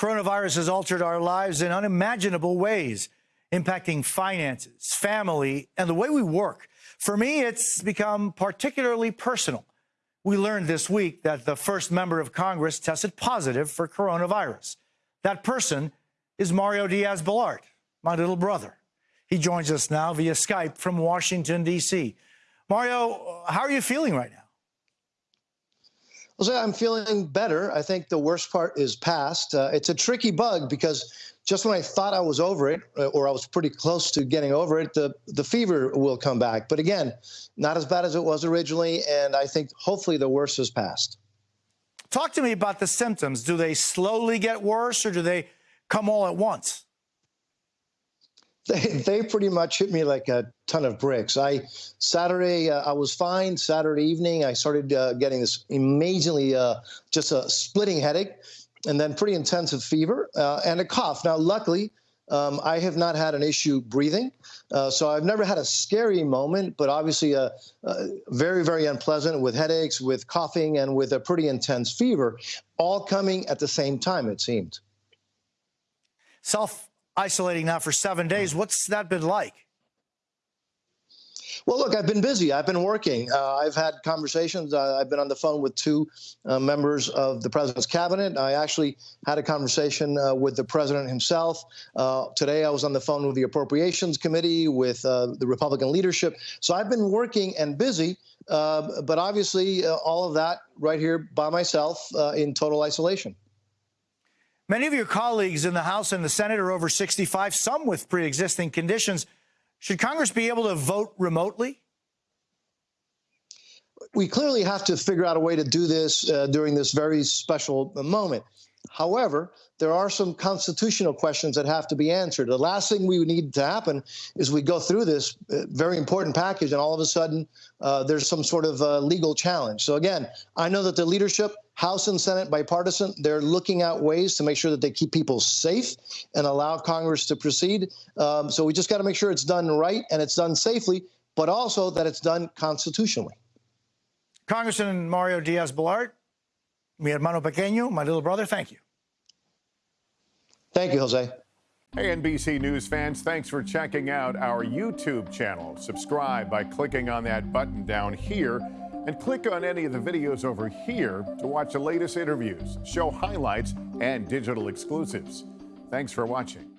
Coronavirus has altered our lives in unimaginable ways, impacting finances, family, and the way we work. For me, it's become particularly personal. We learned this week that the first member of Congress tested positive for coronavirus. That person is Mario Diaz Balart, my little brother. He joins us now via Skype from Washington, D.C. Mario, how are you feeling right now? Well, I'm feeling better. I think the worst part is past. Uh, it's a tricky bug because just when I thought I was over it, uh, or I was pretty close to getting over it, the, the fever will come back. But again, not as bad as it was originally. And I think hopefully the worst is past. Talk to me about the symptoms. Do they slowly get worse or do they come all at once? They, they pretty much hit me like a ton of bricks. I Saturday uh, I was fine. Saturday evening I started uh, getting this amazingly uh, just a splitting headache, and then pretty intensive fever uh, and a cough. Now, luckily. Um, I have not had an issue breathing, uh, so I've never had a scary moment, but obviously a, a very, very unpleasant with headaches, with coughing, and with a pretty intense fever, all coming at the same time. It seemed. Self isolating now for seven days. What's that been like? Well, look, I've been busy. I've been working. Uh, I've had conversations. Uh, I've been on the phone with two uh, members of the president's cabinet. I actually had a conversation uh, with the president himself. Uh, today, I was on the phone with the Appropriations Committee, with uh, the Republican leadership. So I've been working and busy, but obviously, all of that right here by myself in total isolation. Many of your colleagues in the House and the Senate are over 65, some with pre existing conditions. Should Congress be able to vote remotely? We clearly have to figure out a way to do this uh, during this very special moment. However, there are some constitutional questions that have to be answered. The last thing we need to happen is we go through this uh, very important package and all of a sudden uh, there's some sort of uh, legal challenge. So again, I know that the leadership, House and Senate, bipartisan, they're looking at ways to make sure that they keep people safe and allow Congress to proceed. Um, so we just got to make sure it's done right and it's done safely, but also that it's done constitutionally. Congressman Mario Diaz-Balart, mi hermano pequeño, my little brother, thank you. Thank you, Jose. Hey, NBC News fans, thanks for checking out our YouTube channel. Subscribe by clicking on that button down here and click on any of the videos over here to watch the latest interviews, show highlights, and digital exclusives. Thanks for watching.